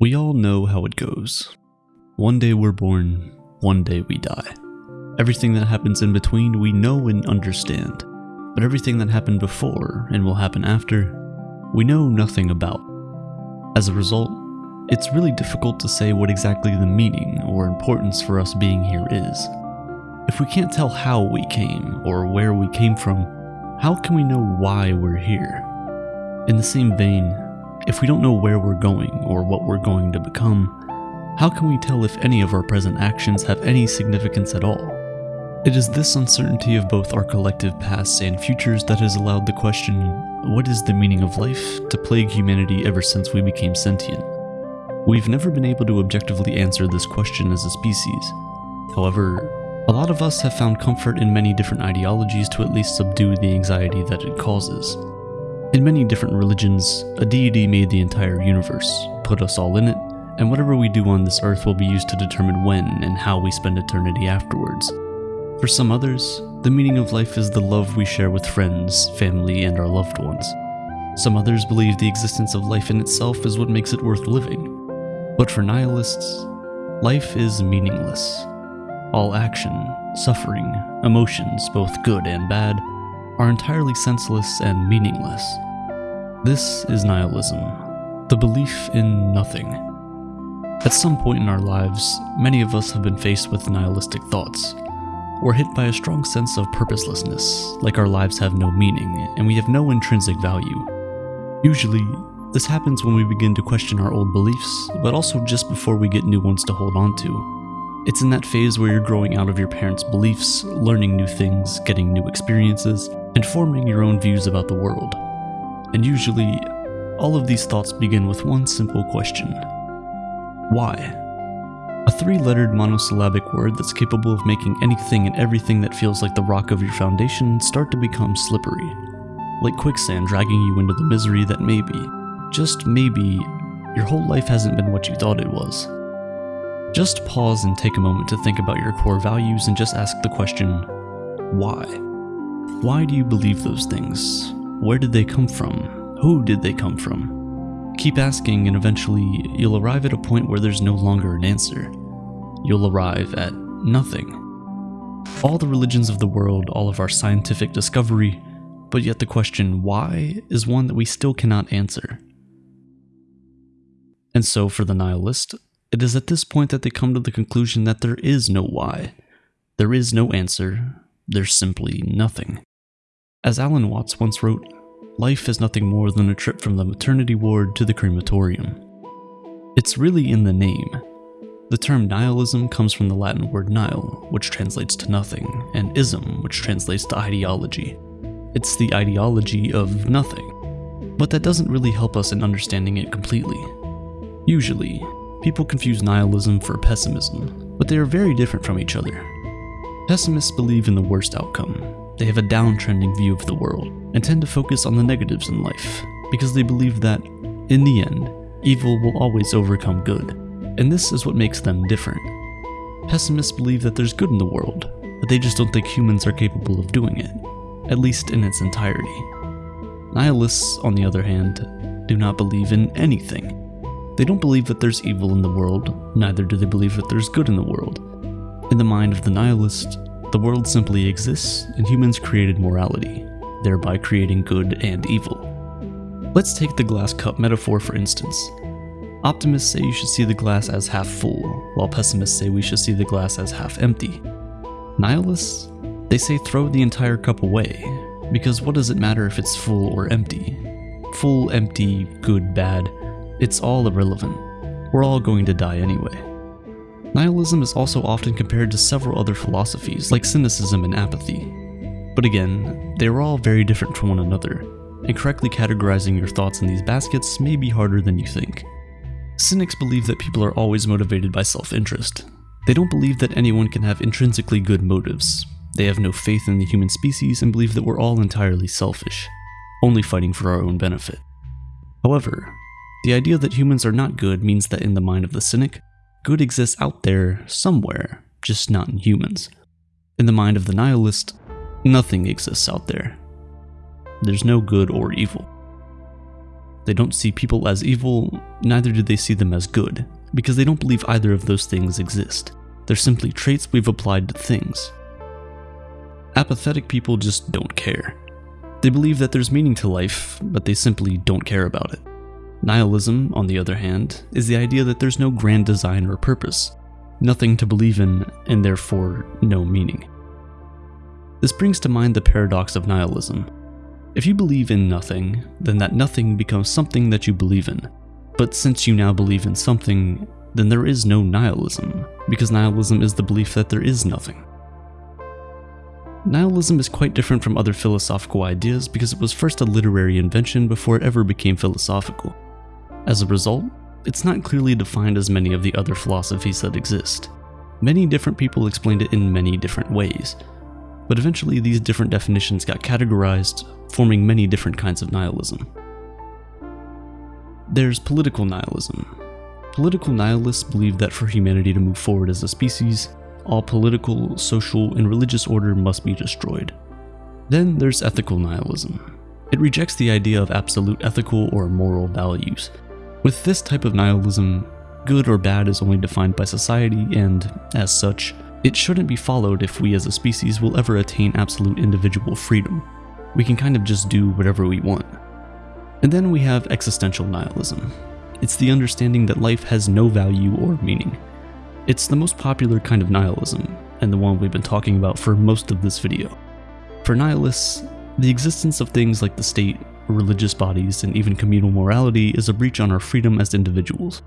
We all know how it goes. One day we're born, one day we die. Everything that happens in between we know and understand, but everything that happened before and will happen after, we know nothing about. As a result, it's really difficult to say what exactly the meaning or importance for us being here is. If we can't tell how we came or where we came from, how can we know why we're here? In the same vein, if we don't know where we're going or what we're going to become, how can we tell if any of our present actions have any significance at all? It is this uncertainty of both our collective pasts and futures that has allowed the question, what is the meaning of life, to plague humanity ever since we became sentient. We've never been able to objectively answer this question as a species. However, a lot of us have found comfort in many different ideologies to at least subdue the anxiety that it causes. In many different religions, a deity made the entire universe, put us all in it, and whatever we do on this earth will be used to determine when and how we spend eternity afterwards. For some others, the meaning of life is the love we share with friends, family, and our loved ones. Some others believe the existence of life in itself is what makes it worth living. But for nihilists, life is meaningless. All action, suffering, emotions, both good and bad, are entirely senseless and meaningless. This is nihilism, the belief in nothing. At some point in our lives, many of us have been faced with nihilistic thoughts. We're hit by a strong sense of purposelessness, like our lives have no meaning and we have no intrinsic value. Usually, this happens when we begin to question our old beliefs, but also just before we get new ones to hold on to. It's in that phase where you're growing out of your parents' beliefs, learning new things, getting new experiences, and forming your own views about the world. And usually, all of these thoughts begin with one simple question Why? A three lettered monosyllabic word that's capable of making anything and everything that feels like the rock of your foundation start to become slippery, like quicksand dragging you into the misery that maybe, just maybe, your whole life hasn't been what you thought it was. Just pause and take a moment to think about your core values and just ask the question why? Why do you believe those things? Where did they come from? Who did they come from? Keep asking, and eventually you'll arrive at a point where there's no longer an answer. You'll arrive at nothing. All the religions of the world, all of our scientific discovery, but yet the question why is one that we still cannot answer. And so, for the nihilist, it is at this point that they come to the conclusion that there is no why. There is no answer. There's simply nothing. As Alan Watts once wrote, life is nothing more than a trip from the maternity ward to the crematorium. It's really in the name. The term nihilism comes from the Latin word nihil, which translates to nothing, and ism, which translates to ideology. It's the ideology of nothing. But that doesn't really help us in understanding it completely. Usually, people confuse nihilism for pessimism, but they are very different from each other. Pessimists believe in the worst outcome, they have a downtrending view of the world and tend to focus on the negatives in life because they believe that, in the end, evil will always overcome good, and this is what makes them different. Pessimists believe that there's good in the world, but they just don't think humans are capable of doing it, at least in its entirety. Nihilists, on the other hand, do not believe in anything. They don't believe that there's evil in the world, neither do they believe that there's good in the world. In the mind of the nihilist, the world simply exists, and humans created morality, thereby creating good and evil. Let's take the glass cup metaphor for instance. Optimists say you should see the glass as half full, while pessimists say we should see the glass as half empty. Nihilists? They say throw the entire cup away, because what does it matter if it's full or empty? Full, empty, good, bad, it's all irrelevant. We're all going to die anyway. Nihilism is also often compared to several other philosophies like cynicism and apathy. But again, they are all very different from one another, and correctly categorizing your thoughts in these baskets may be harder than you think. Cynics believe that people are always motivated by self-interest. They don't believe that anyone can have intrinsically good motives. They have no faith in the human species and believe that we're all entirely selfish, only fighting for our own benefit. However, the idea that humans are not good means that in the mind of the cynic, good exists out there somewhere, just not in humans. In the mind of the nihilist, nothing exists out there. There's no good or evil. They don't see people as evil, neither do they see them as good, because they don't believe either of those things exist. They're simply traits we've applied to things. Apathetic people just don't care. They believe that there's meaning to life, but they simply don't care about it. Nihilism, on the other hand, is the idea that there's no grand design or purpose, nothing to believe in, and therefore no meaning. This brings to mind the paradox of nihilism. If you believe in nothing, then that nothing becomes something that you believe in. But since you now believe in something, then there is no nihilism, because nihilism is the belief that there is nothing. Nihilism is quite different from other philosophical ideas because it was first a literary invention before it ever became philosophical. As a result, it's not clearly defined as many of the other philosophies that exist. Many different people explained it in many different ways, but eventually these different definitions got categorized, forming many different kinds of nihilism. There's political nihilism. Political nihilists believe that for humanity to move forward as a species, all political, social, and religious order must be destroyed. Then there's ethical nihilism. It rejects the idea of absolute ethical or moral values. With this type of nihilism, good or bad is only defined by society and, as such, it shouldn't be followed if we as a species will ever attain absolute individual freedom. We can kind of just do whatever we want. And then we have existential nihilism. It's the understanding that life has no value or meaning. It's the most popular kind of nihilism, and the one we've been talking about for most of this video. For nihilists, the existence of things like the state, religious bodies, and even communal morality is a breach on our freedom as individuals.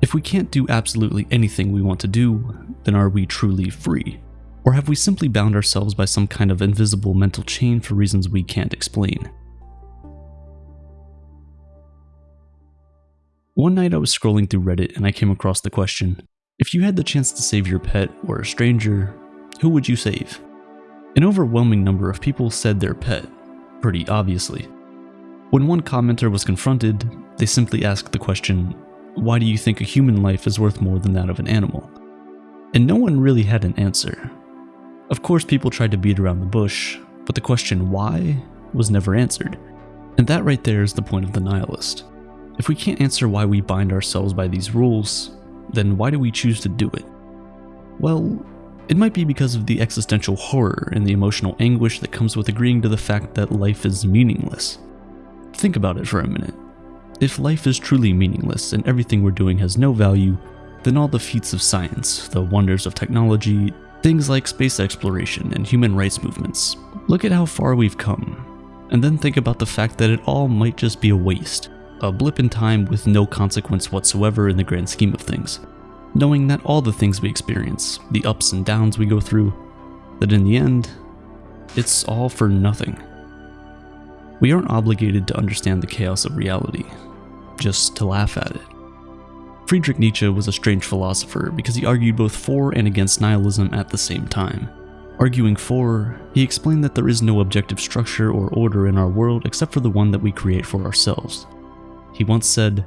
If we can't do absolutely anything we want to do, then are we truly free? Or have we simply bound ourselves by some kind of invisible mental chain for reasons we can't explain? One night I was scrolling through Reddit and I came across the question, if you had the chance to save your pet or a stranger, who would you save? An overwhelming number of people said their pet, pretty obviously. When one commenter was confronted, they simply asked the question, why do you think a human life is worth more than that of an animal? And no one really had an answer. Of course, people tried to beat around the bush, but the question why was never answered. And that right there is the point of the nihilist. If we can't answer why we bind ourselves by these rules, then why do we choose to do it? Well, it might be because of the existential horror and the emotional anguish that comes with agreeing to the fact that life is meaningless. Think about it for a minute. If life is truly meaningless and everything we're doing has no value, then all the feats of science, the wonders of technology, things like space exploration and human rights movements, look at how far we've come. And then think about the fact that it all might just be a waste, a blip in time with no consequence whatsoever in the grand scheme of things. Knowing that all the things we experience, the ups and downs we go through, that in the end, it's all for nothing. We aren't obligated to understand the chaos of reality, just to laugh at it. Friedrich Nietzsche was a strange philosopher because he argued both for and against nihilism at the same time. Arguing for, he explained that there is no objective structure or order in our world except for the one that we create for ourselves. He once said,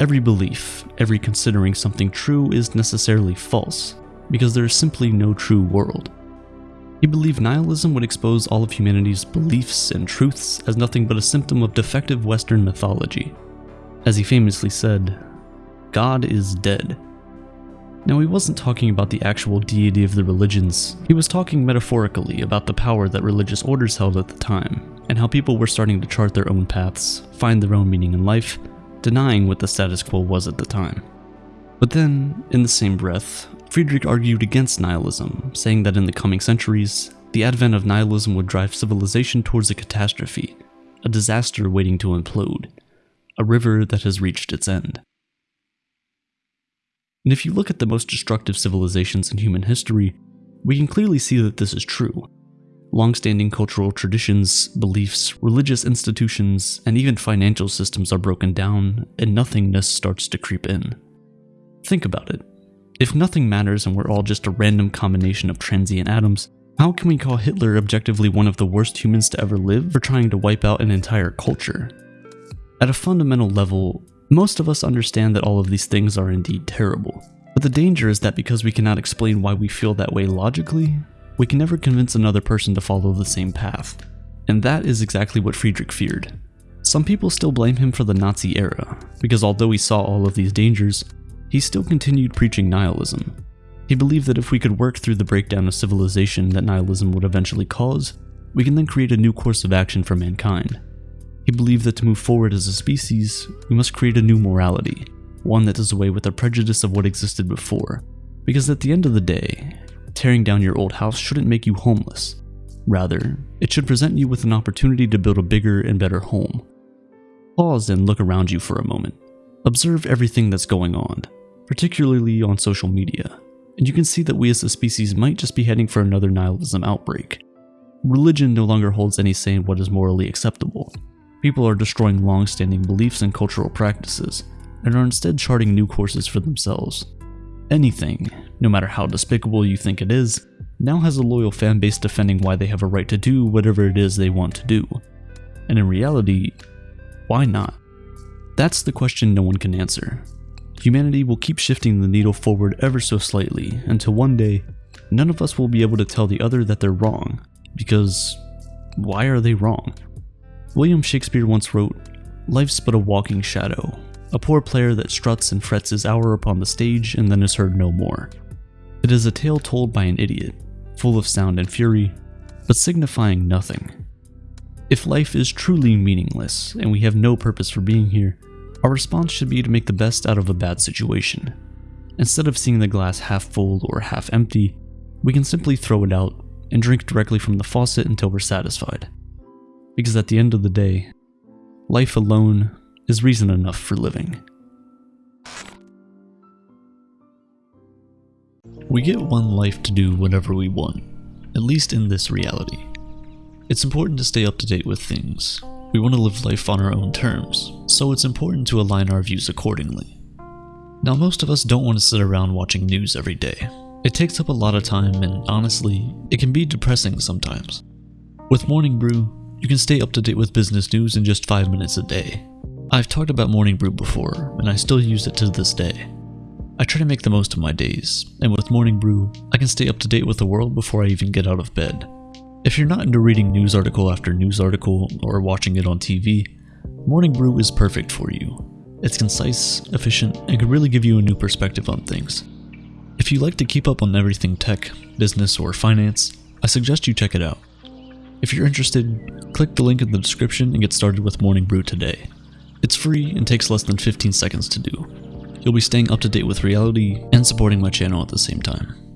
Every belief, every considering something true is necessarily false, because there is simply no true world. He believed nihilism would expose all of humanity's beliefs and truths as nothing but a symptom of defective Western mythology, as he famously said, God is dead. Now, he wasn't talking about the actual deity of the religions, he was talking metaphorically about the power that religious orders held at the time, and how people were starting to chart their own paths, find their own meaning in life, denying what the status quo was at the time. But then, in the same breath, Friedrich argued against nihilism, saying that in the coming centuries, the advent of nihilism would drive civilization towards a catastrophe, a disaster waiting to implode a river that has reached its end. And if you look at the most destructive civilizations in human history, we can clearly see that this is true. Long-standing cultural traditions, beliefs, religious institutions, and even financial systems are broken down, and nothingness starts to creep in. Think about it. If nothing matters and we're all just a random combination of transient atoms, how can we call Hitler objectively one of the worst humans to ever live for trying to wipe out an entire culture? At a fundamental level, most of us understand that all of these things are indeed terrible. But the danger is that because we cannot explain why we feel that way logically, we can never convince another person to follow the same path. And that is exactly what Friedrich feared. Some people still blame him for the Nazi era, because although he saw all of these dangers, he still continued preaching nihilism. He believed that if we could work through the breakdown of civilization that nihilism would eventually cause, we can then create a new course of action for mankind. He believed that to move forward as a species, we must create a new morality, one that does away with the prejudice of what existed before. Because at the end of the day, tearing down your old house shouldn't make you homeless. Rather, it should present you with an opportunity to build a bigger and better home. Pause and look around you for a moment. Observe everything that's going on, particularly on social media, and you can see that we as a species might just be heading for another nihilism outbreak. Religion no longer holds any say in what is morally acceptable, People are destroying long-standing beliefs and cultural practices, and are instead charting new courses for themselves. Anything, no matter how despicable you think it is, now has a loyal fanbase defending why they have a right to do whatever it is they want to do. And in reality, why not? That's the question no one can answer. Humanity will keep shifting the needle forward ever so slightly until one day, none of us will be able to tell the other that they're wrong, because why are they wrong? William Shakespeare once wrote, Life's but a walking shadow, a poor player that struts and frets his hour upon the stage and then is heard no more. It is a tale told by an idiot, full of sound and fury, but signifying nothing. If life is truly meaningless and we have no purpose for being here, our response should be to make the best out of a bad situation. Instead of seeing the glass half full or half empty, we can simply throw it out and drink directly from the faucet until we're satisfied because at the end of the day, life alone is reason enough for living. We get one life to do whatever we want, at least in this reality. It's important to stay up to date with things. We want to live life on our own terms, so it's important to align our views accordingly. Now most of us don't want to sit around watching news every day. It takes up a lot of time and honestly, it can be depressing sometimes. With Morning Brew, you can stay up to date with business news in just 5 minutes a day. I've talked about Morning Brew before, and I still use it to this day. I try to make the most of my days, and with Morning Brew, I can stay up to date with the world before I even get out of bed. If you're not into reading news article after news article or watching it on TV, Morning Brew is perfect for you. It's concise, efficient, and can really give you a new perspective on things. If you like to keep up on everything tech, business, or finance, I suggest you check it out. If you're interested, click the link in the description and get started with Morning Brew today. It's free and takes less than 15 seconds to do. You'll be staying up to date with reality and supporting my channel at the same time.